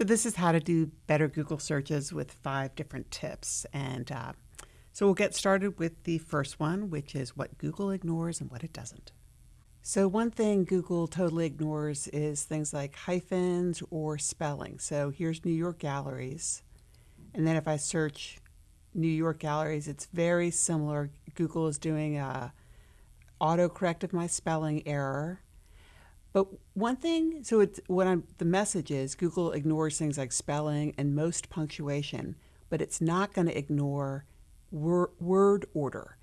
So this is how to do better Google searches with five different tips. And uh, so we'll get started with the first one, which is what Google ignores and what it doesn't. So one thing Google totally ignores is things like hyphens or spelling. So here's New York Galleries. And then if I search New York Galleries, it's very similar. Google is doing a autocorrect of my spelling error but one thing, so it's what I'm the message is Google ignores things like spelling and most punctuation, but it's not going to ignore wor word order.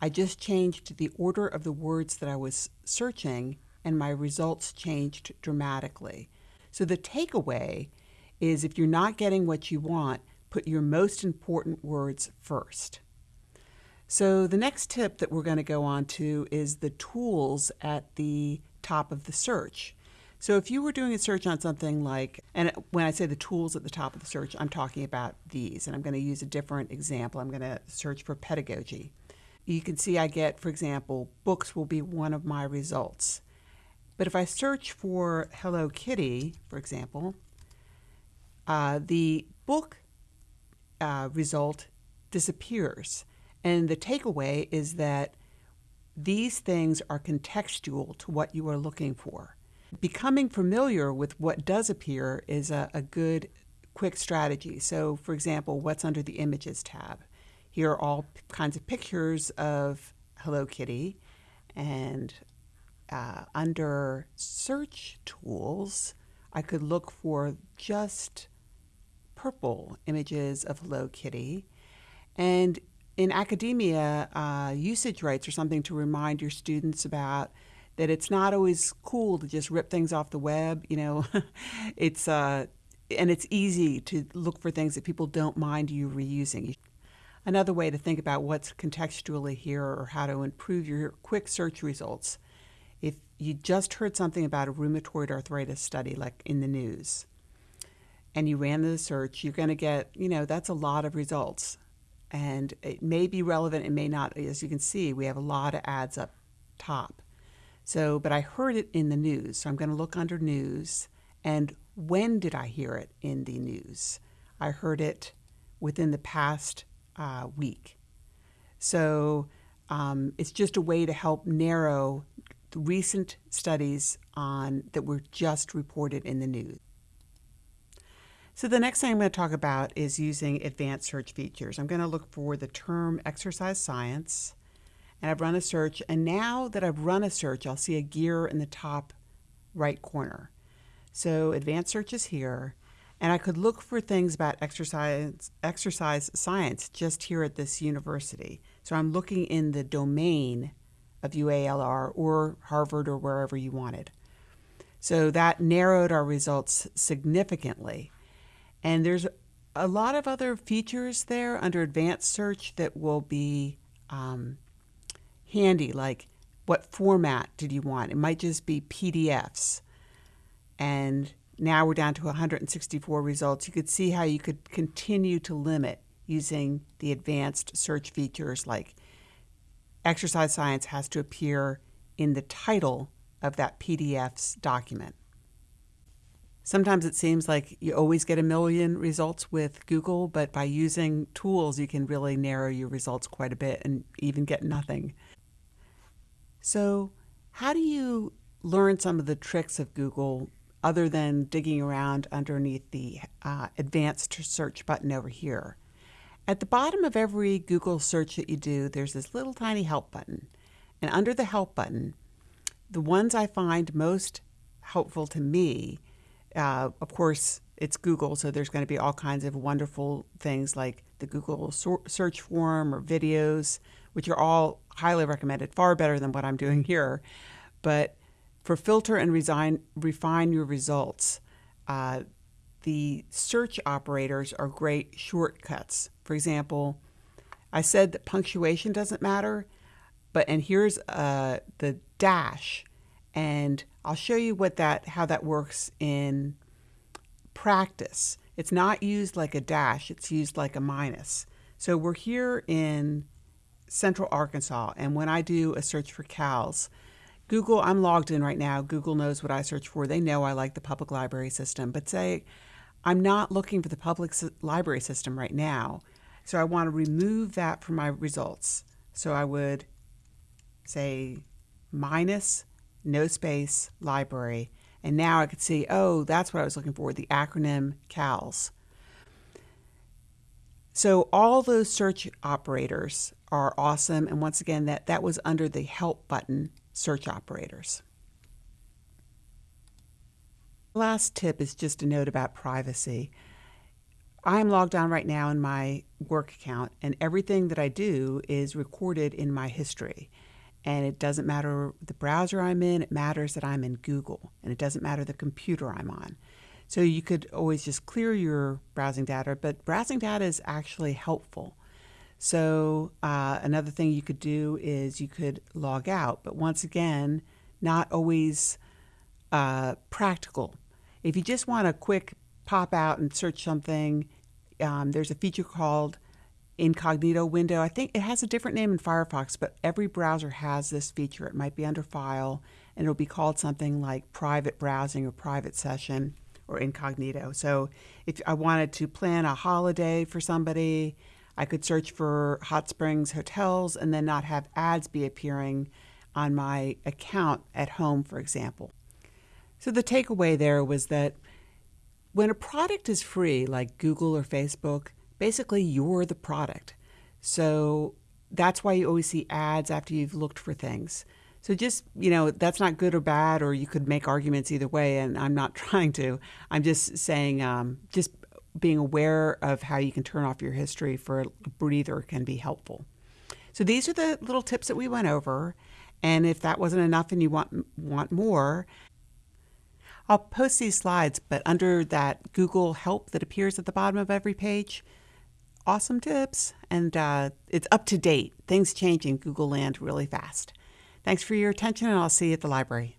I just changed the order of the words that I was searching and my results changed dramatically. So the takeaway is if you're not getting what you want, put your most important words first. So the next tip that we're going to go on to is the tools at the top of the search. So if you were doing a search on something like, and when I say the tools at the top of the search, I'm talking about these, and I'm going to use a different example. I'm going to search for pedagogy. You can see I get, for example, books will be one of my results. But if I search for Hello Kitty, for example, uh, the book uh, result disappears. And the takeaway is that these things are contextual to what you are looking for. Becoming familiar with what does appear is a, a good quick strategy. So for example, what's under the Images tab? Here are all kinds of pictures of Hello Kitty and uh, under search tools, I could look for just purple images of Hello Kitty. And in academia, uh, usage rights are something to remind your students about that it's not always cool to just rip things off the web. You know, it's uh, and it's easy to look for things that people don't mind you reusing. Another way to think about what's contextually here or how to improve your quick search results. If you just heard something about a rheumatoid arthritis study, like in the news, and you ran the search, you're going to get, you know, that's a lot of results and it may be relevant, it may not. As you can see, we have a lot of ads up top. So, but I heard it in the news, so I'm going to look under news. And when did I hear it in the news? I heard it within the past uh, week. So um, it's just a way to help narrow recent studies on that were just reported in the news. So the next thing I'm going to talk about is using advanced search features. I'm going to look for the term exercise science and I've run a search and now that I've run a search I'll see a gear in the top right corner. So advanced search is here and I could look for things about exercise, exercise science just here at this university. So I'm looking in the domain of UALR or Harvard or wherever you wanted. So that narrowed our results significantly. And there's a lot of other features there under advanced search that will be um, handy, like what format did you want? It might just be PDFs. And now we're down to 164 results. You could see how you could continue to limit using the advanced search features like exercise science has to appear in the title of that PDF's document. Sometimes it seems like you always get a million results with Google, but by using tools, you can really narrow your results quite a bit and even get nothing. So, how do you learn some of the tricks of Google other than digging around underneath the uh, advanced search button over here? At the bottom of every Google search that you do, there's this little tiny help button. And under the help button, the ones I find most helpful to me uh, of course, it's Google, so there's going to be all kinds of wonderful things like the Google search form or videos, which are all highly recommended, far better than what I'm doing here. But for filter and resign, refine your results, uh, the search operators are great shortcuts. For example, I said that punctuation doesn't matter, but and here's uh, the dash and I'll show you what that how that works in practice. It's not used like a dash, it's used like a minus. So we're here in central Arkansas, and when I do a search for CALS, Google, I'm logged in right now. Google knows what I search for. They know I like the public library system. But say I'm not looking for the public library system right now. So I want to remove that from my results. So I would say minus no space library. And now I could see, oh, that's what I was looking for, the acronym CALS. So all those search operators are awesome. And once again, that, that was under the help button search operators. Last tip is just a note about privacy. I'm logged on right now in my work account, and everything that I do is recorded in my history. And it doesn't matter the browser I'm in, it matters that I'm in Google, and it doesn't matter the computer I'm on. So you could always just clear your browsing data, but browsing data is actually helpful. So uh, another thing you could do is you could log out, but once again, not always uh, practical. If you just want a quick pop out and search something, um, there's a feature called incognito window. I think it has a different name in Firefox, but every browser has this feature. It might be under file and it'll be called something like private browsing or private session or incognito. So if I wanted to plan a holiday for somebody, I could search for hot springs hotels and then not have ads be appearing on my account at home, for example. So the takeaway there was that when a product is free, like Google or Facebook, basically you're the product. So that's why you always see ads after you've looked for things. So just, you know, that's not good or bad, or you could make arguments either way, and I'm not trying to. I'm just saying, um, just being aware of how you can turn off your history for a breather can be helpful. So these are the little tips that we went over. And if that wasn't enough and you want want more, I'll post these slides, but under that Google help that appears at the bottom of every page, awesome tips. And uh, it's up to date. Things change in Google land really fast. Thanks for your attention, and I'll see you at the library.